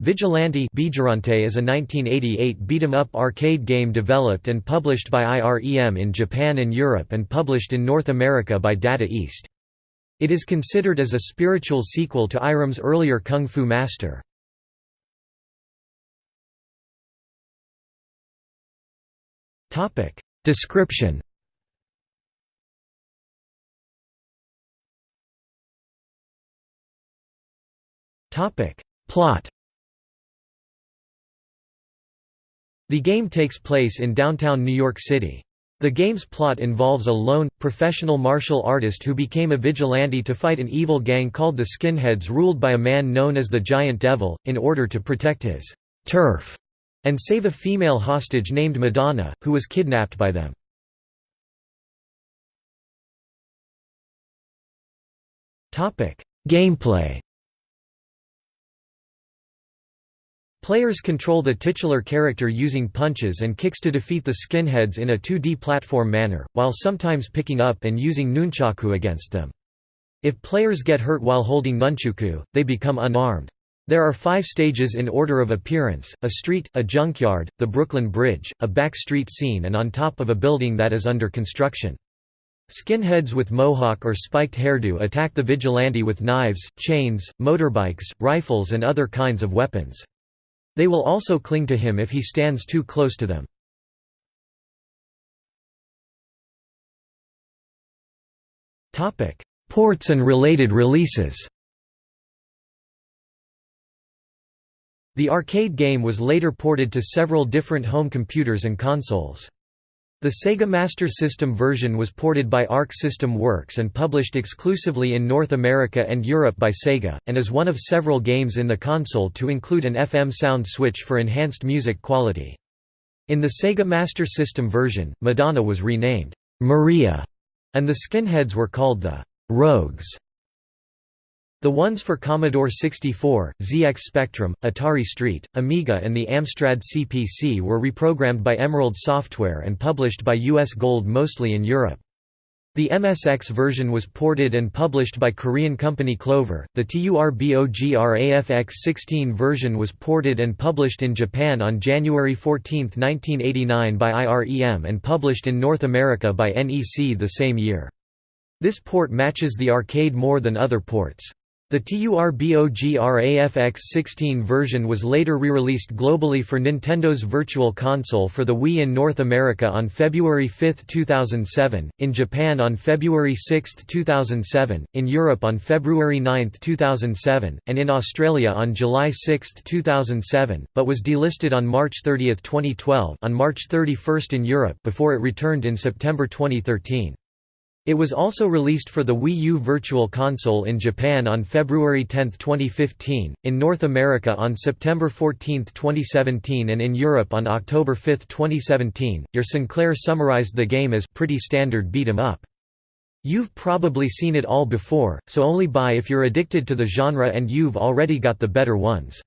Vigilante is a 1988 beat-em-up arcade game developed and published by IREM in Japan and Europe and published in North America by Data East. It is considered as a spiritual sequel to IREM's earlier Kung Fu Master. Description Plot The game takes place in downtown New York City. The game's plot involves a lone, professional martial artist who became a vigilante to fight an evil gang called the Skinheads ruled by a man known as the Giant Devil, in order to protect his turf and save a female hostage named Madonna, who was kidnapped by them. Gameplay Players control the titular character using punches and kicks to defeat the skinheads in a 2D platform manner, while sometimes picking up and using nunchaku against them. If players get hurt while holding nunchaku, they become unarmed. There are five stages in order of appearance, a street, a junkyard, the Brooklyn Bridge, a back street scene and on top of a building that is under construction. Skinheads with mohawk or spiked hairdo attack the vigilante with knives, chains, motorbikes, rifles and other kinds of weapons. They will also cling to him if he stands too close to them. Ports and related releases The arcade game was later ported to several different home computers and consoles. The Sega Master System version was ported by Arc System Works and published exclusively in North America and Europe by Sega, and is one of several games in the console to include an FM sound switch for enhanced music quality. In the Sega Master System version, Madonna was renamed, Maria, and the skinheads were called the Rogues. The ones for Commodore 64, ZX Spectrum, Atari ST, Amiga and the Amstrad CPC were reprogrammed by Emerald Software and published by US Gold mostly in Europe. The MSX version was ported and published by Korean company Clover. The TURBOGRAFX-16 version was ported and published in Japan on January 14, 1989 by IREM and published in North America by NEC the same year. This port matches the arcade more than other ports. The TURBOGRAFX-16 version was later re-released globally for Nintendo's Virtual Console for the Wii in North America on February 5, 2007, in Japan on February 6, 2007, in Europe on February 9, 2007, and in Australia on July 6, 2007, but was delisted on March 30, 2012 on March 31 in Europe before it returned in September 2013. It was also released for the Wii U Virtual Console in Japan on February 10, 2015, in North America on September 14, 2017 and in Europe on October 5, 2017. Your Sinclair summarized the game as pretty standard beat 'em up. You've probably seen it all before, so only buy if you're addicted to the genre and you've already got the better ones.